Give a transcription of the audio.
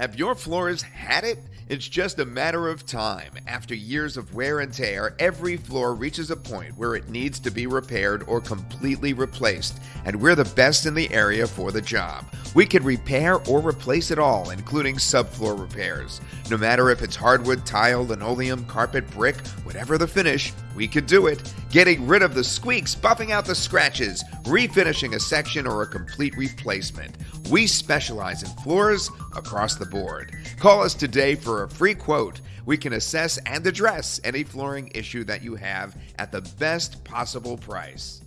Have your floors had it? It's just a matter of time. After years of wear and tear, every floor reaches a point where it needs to be repaired or completely replaced, and we're the best in the area for the job. We can repair or replace it all, including subfloor repairs. No matter if it's hardwood, tile, linoleum, carpet, brick, whatever the finish, we could do it. Getting rid of the squeaks, buffing out the scratches, refinishing a section, or a complete replacement. We specialize in floors across the board. Call us today for a free quote. We can assess and address any flooring issue that you have at the best possible price.